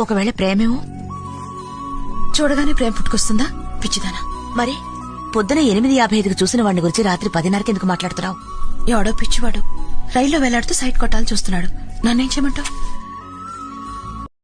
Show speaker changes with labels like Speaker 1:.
Speaker 1: ఒకవేళ ప్రేమేమో
Speaker 2: చూడగానే ప్రేమ పుట్టుకొస్తుందా? పిచ్చిదానా.
Speaker 1: మరి పొద్దున ఎనిమిది యాభై ఐదుకు చూసిన వాడిని గురించి రాత్రి పదిన్నరకి ఎందుకు మాట్లాడుతున్నావు?
Speaker 2: ఎవడో పిచ్చివాడు. రైల్లో వేలాడుతూ సైట్ కొట్టాలని చూస్తున్నాడు. నన్నేం చేయమంటావు?